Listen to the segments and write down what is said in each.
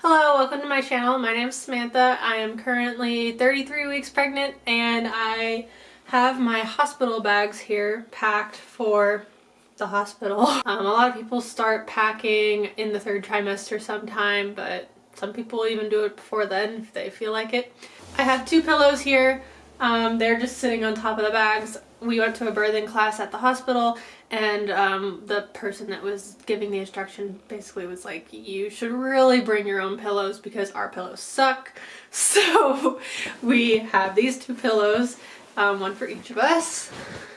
Hello, welcome to my channel. My name is Samantha. I am currently 33 weeks pregnant and I have my hospital bags here packed for the hospital. Um, a lot of people start packing in the third trimester sometime, but some people even do it before then if they feel like it. I have two pillows here. Um, they're just sitting on top of the bags. We went to a birthing class at the hospital and um, the person that was giving the instruction basically was like, you should really bring your own pillows because our pillows suck. So we have these two pillows, um, one for each of us.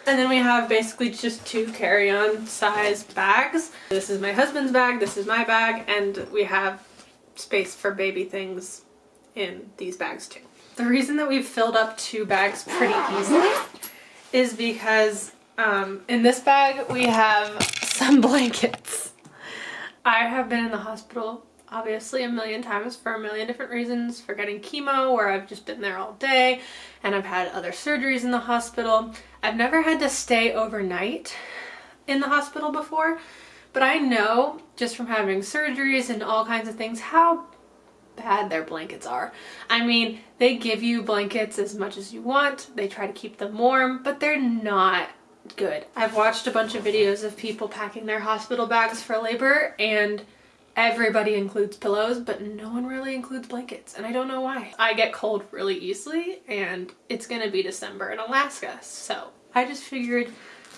And then we have basically just two carry-on size bags. This is my husband's bag, this is my bag, and we have space for baby things in these bags too. The reason that we've filled up two bags pretty easily is because um, in this bag we have some blankets. I have been in the hospital obviously a million times for a million different reasons for getting chemo where I've just been there all day and I've had other surgeries in the hospital. I've never had to stay overnight in the hospital before but I know just from having surgeries and all kinds of things how bad their blankets are. I mean, they give you blankets as much as you want. They try to keep them warm, but they're not good. I've watched a bunch of videos of people packing their hospital bags for labor and everybody includes pillows, but no one really includes blankets, and I don't know why. I get cold really easily, and it's gonna be December in Alaska, so I just figured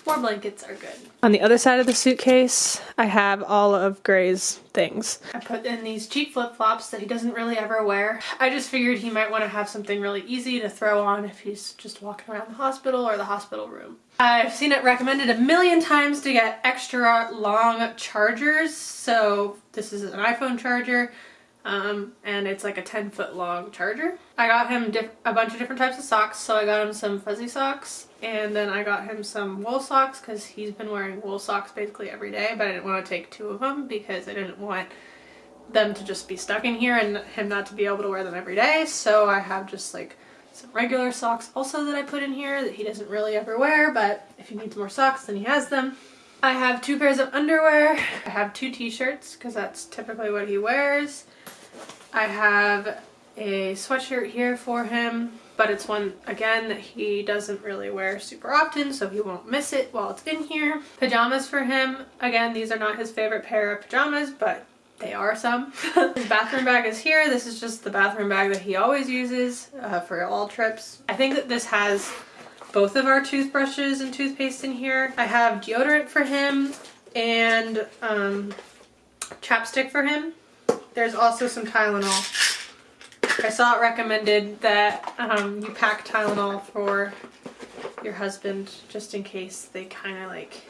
more blankets are good. On the other side of the suitcase, I have all of Gray's things. I put in these cheap flip-flops that he doesn't really ever wear. I just figured he might want to have something really easy to throw on if he's just walking around the hospital or the hospital room. I've seen it recommended a million times to get extra long chargers. So this is an iPhone charger um, and it's like a 10 foot long charger. I got him a bunch of different types of socks. So I got him some fuzzy socks and then I got him some wool socks because he's been wearing wool socks basically every day but I didn't want to take two of them because I didn't want them to just be stuck in here and him not to be able to wear them every day. So I have just like some regular socks also that I put in here that he doesn't really ever wear but if he needs more socks then he has them. I have two pairs of underwear. I have two t-shirts because that's typically what he wears. I have a sweatshirt here for him, but it's one, again, that he doesn't really wear super often, so he won't miss it while it's in here. Pajamas for him. Again, these are not his favorite pair of pajamas, but they are some. his bathroom bag is here. This is just the bathroom bag that he always uses uh, for all trips. I think that this has both of our toothbrushes and toothpaste in here. I have deodorant for him and um, chapstick for him. There's also some Tylenol. I saw it recommended that um, you pack Tylenol for your husband just in case they kind of like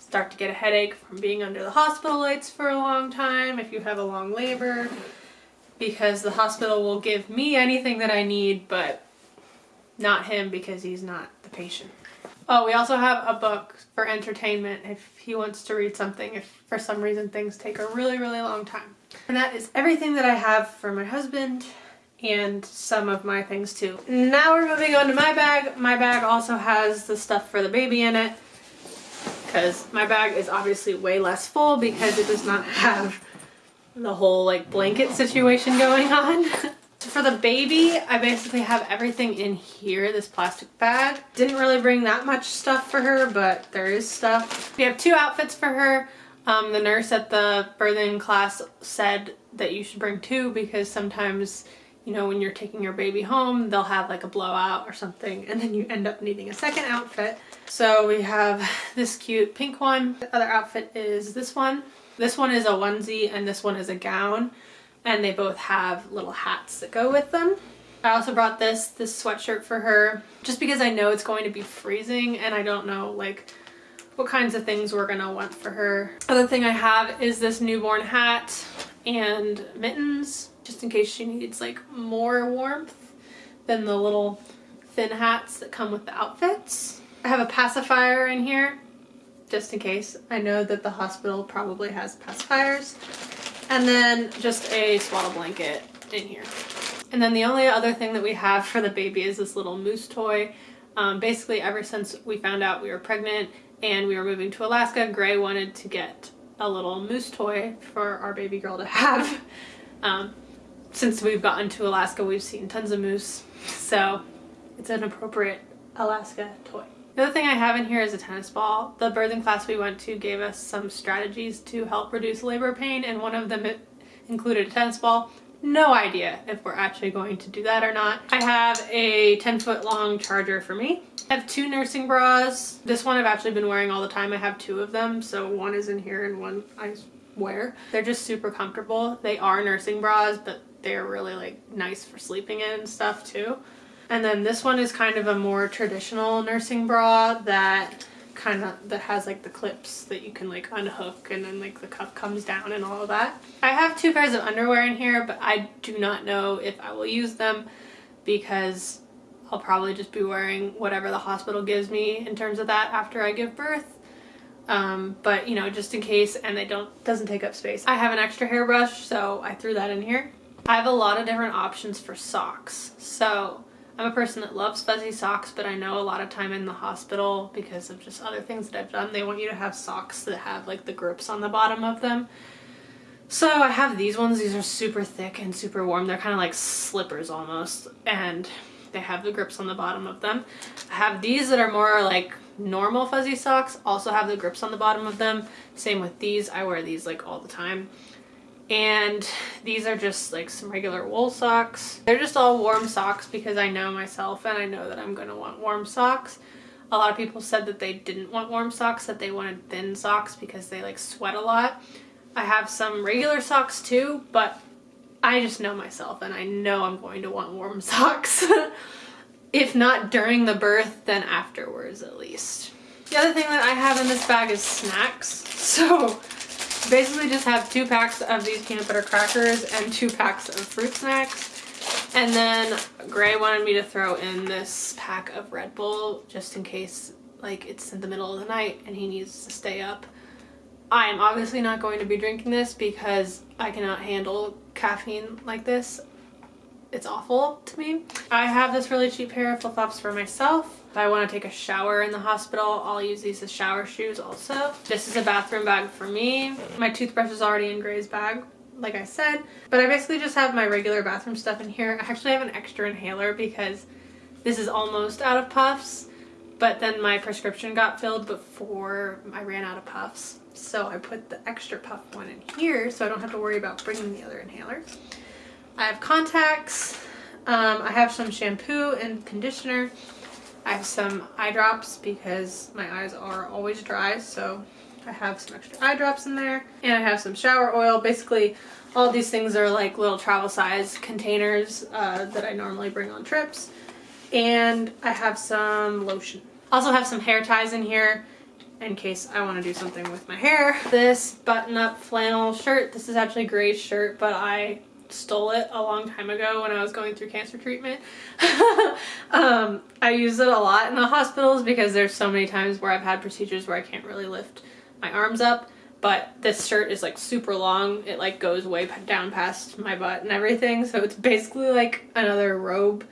start to get a headache from being under the hospital lights for a long time if you have a long labor because the hospital will give me anything that I need but not him because he's not the patient. Oh, we also have a book for entertainment if he wants to read something if for some reason things take a really, really long time. And that is everything that I have for my husband and some of my things too. Now we're moving on to my bag. My bag also has the stuff for the baby in it because my bag is obviously way less full because it does not have the whole like blanket situation going on. For the baby, I basically have everything in here, this plastic bag. Didn't really bring that much stuff for her, but there is stuff. We have two outfits for her. Um, the nurse at the birthing class said that you should bring two because sometimes, you know, when you're taking your baby home, they'll have like a blowout or something and then you end up needing a second outfit. So we have this cute pink one. The other outfit is this one. This one is a onesie and this one is a gown and they both have little hats that go with them. I also brought this, this sweatshirt for her just because I know it's going to be freezing and I don't know like what kinds of things we're gonna want for her. Other thing I have is this newborn hat and mittens just in case she needs like more warmth than the little thin hats that come with the outfits. I have a pacifier in here just in case. I know that the hospital probably has pacifiers. And then just a swaddle blanket in here. And then the only other thing that we have for the baby is this little moose toy. Um, basically ever since we found out we were pregnant and we were moving to Alaska, Gray wanted to get a little moose toy for our baby girl to have. Um, since we've gotten to Alaska, we've seen tons of moose, so it's an appropriate Alaska toy. The other thing I have in here is a tennis ball. The birthing class we went to gave us some strategies to help reduce labor pain and one of them included a tennis ball. No idea if we're actually going to do that or not. I have a 10 foot long charger for me. I have two nursing bras. This one I've actually been wearing all the time. I have two of them. So one is in here and one I wear. They're just super comfortable. They are nursing bras, but they're really like nice for sleeping in and stuff too. And then this one is kind of a more traditional nursing bra that kind of that has like the clips that you can like unhook and then like the cuff comes down and all of that. I have two pairs of underwear in here but I do not know if I will use them because I'll probably just be wearing whatever the hospital gives me in terms of that after I give birth. Um, but you know just in case and they don't doesn't take up space. I have an extra hairbrush so I threw that in here. I have a lot of different options for socks. So I'm a person that loves fuzzy socks, but I know a lot of time in the hospital, because of just other things that I've done, they want you to have socks that have like the grips on the bottom of them. So I have these ones. These are super thick and super warm. They're kind of like slippers almost, and they have the grips on the bottom of them. I have these that are more like normal fuzzy socks, also have the grips on the bottom of them. Same with these. I wear these like all the time and these are just like some regular wool socks. They're just all warm socks because I know myself and I know that I'm going to want warm socks. A lot of people said that they didn't want warm socks, that they wanted thin socks because they like sweat a lot. I have some regular socks too, but I just know myself and I know I'm going to want warm socks. if not during the birth, then afterwards at least. The other thing that I have in this bag is snacks. So basically just have two packs of these peanut butter crackers and two packs of fruit snacks. And then Gray wanted me to throw in this pack of Red Bull just in case like it's in the middle of the night and he needs to stay up. I am obviously not going to be drinking this because I cannot handle caffeine like this. It's awful to me. I have this really cheap pair of flip-flops for myself. If I want to take a shower in the hospital, I'll use these as shower shoes also. This is a bathroom bag for me. My toothbrush is already in Gray's bag, like I said. But I basically just have my regular bathroom stuff in here. I actually have an extra inhaler because this is almost out of puffs. But then my prescription got filled before I ran out of puffs. So I put the extra puff one in here so I don't have to worry about bringing the other inhaler. I have contacts. Um, I have some shampoo and conditioner. I have some eye drops because my eyes are always dry, so I have some extra eye drops in there. And I have some shower oil. Basically, all these things are like little travel size containers uh, that I normally bring on trips. And I have some lotion. Also have some hair ties in here in case I want to do something with my hair. This button-up flannel shirt, this is actually gray shirt, but I stole it a long time ago when I was going through cancer treatment. um, I use it a lot in the hospitals because there's so many times where I've had procedures where I can't really lift my arms up but this shirt is like super long. It like goes way down past my butt and everything so it's basically like another robe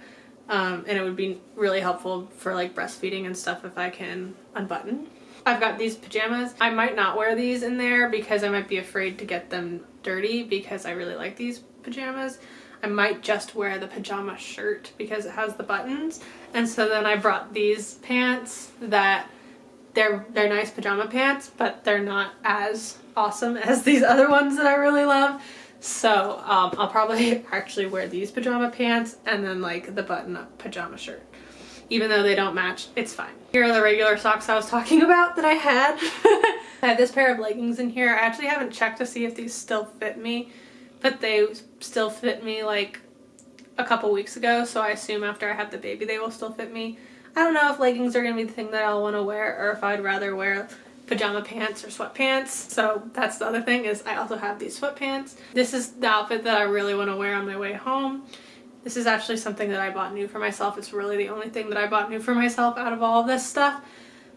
um, and it would be really helpful for like breastfeeding and stuff if I can unbutton. I've got these pajamas. I might not wear these in there because I might be afraid to get them dirty because I really like these pajamas. I might just wear the pajama shirt because it has the buttons. And so then I brought these pants that they're they're nice pajama pants, but they're not as awesome as these other ones that I really love. So um, I'll probably actually wear these pajama pants and then like the button-up pajama shirt. Even though they don't match, it's fine. Here are the regular socks I was talking about that I had. I have this pair of leggings in here. I actually haven't checked to see if these still fit me but they still fit me like a couple weeks ago so I assume after I have the baby they will still fit me. I don't know if leggings are going to be the thing that I'll want to wear or if I'd rather wear pajama pants or sweatpants. So that's the other thing is I also have these sweatpants. This is the outfit that I really want to wear on my way home. This is actually something that I bought new for myself. It's really the only thing that I bought new for myself out of all of this stuff.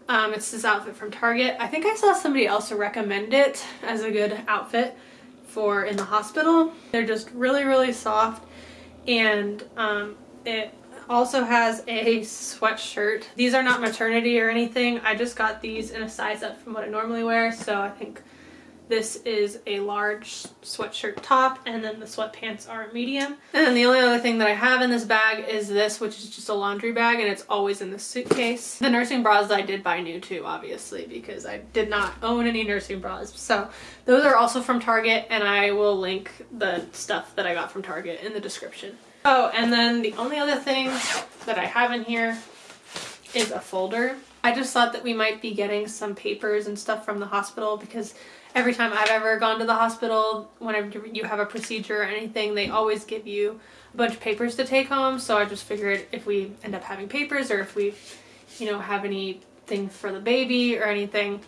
Um, it's this outfit from Target. I think I saw somebody else recommend it as a good outfit for in the hospital. They're just really, really soft and um, it also has a sweatshirt. These are not maternity or anything. I just got these in a size up from what I normally wear, so I think This is a large sweatshirt top and then the sweatpants are medium. And then the only other thing that I have in this bag is this, which is just a laundry bag and it's always in the suitcase. The nursing bras I did buy new too, obviously, because I did not own any nursing bras. So those are also from Target and I will link the stuff that I got from Target in the description. Oh, and then the only other thing that I have in here is a folder. I just thought that we might be getting some papers and stuff from the hospital because every time I've ever gone to the hospital, whenever you have a procedure or anything, they always give you a bunch of papers to take home. So I just figured if we end up having papers or if we, you know, have anything for the baby or anything,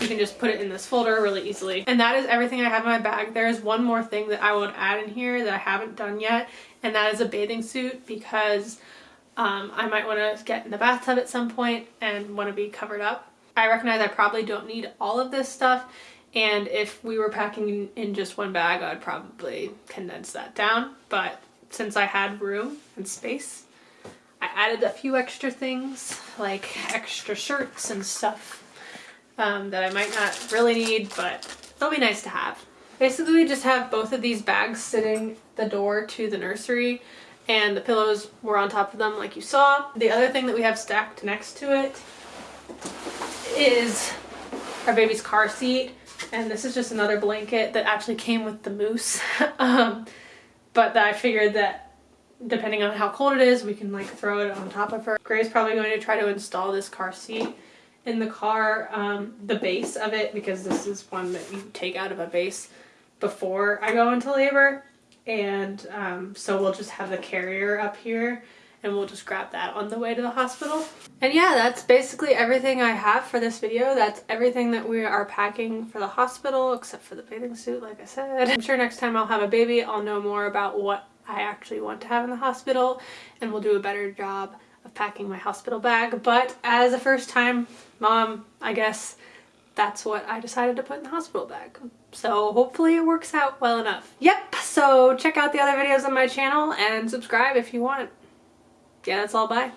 you can just put it in this folder really easily. And that is everything I have in my bag. There is one more thing that I would add in here that I haven't done yet, and that is a bathing suit because um, I might want to get in the bathtub at some point and want to be covered up. I recognize I probably don't need all of this stuff and if we were packing in just one bag, I'd probably condense that down. But since I had room and space, I added a few extra things like extra shirts and stuff um, that I might not really need, but they'll be nice to have. Basically, we just have both of these bags sitting the door to the nursery and the pillows were on top of them like you saw. The other thing that we have stacked next to it is our baby's car seat and this is just another blanket that actually came with the moose um, but that I figured that depending on how cold it is we can like throw it on top of her. Gray's probably going to try to install this car seat in the car, um, the base of it because this is one that you take out of a base before I go into labor and um, so we'll just have the carrier up here and we'll just grab that on the way to the hospital. And yeah, that's basically everything I have for this video. That's everything that we are packing for the hospital, except for the bathing suit, like I said. I'm sure next time I'll have a baby, I'll know more about what I actually want to have in the hospital, and we'll do a better job of packing my hospital bag. But as a first time mom, I guess that's what I decided to put in the hospital bag. So hopefully it works out well enough. Yep, so check out the other videos on my channel and subscribe if you want yeah, that's all. Bye.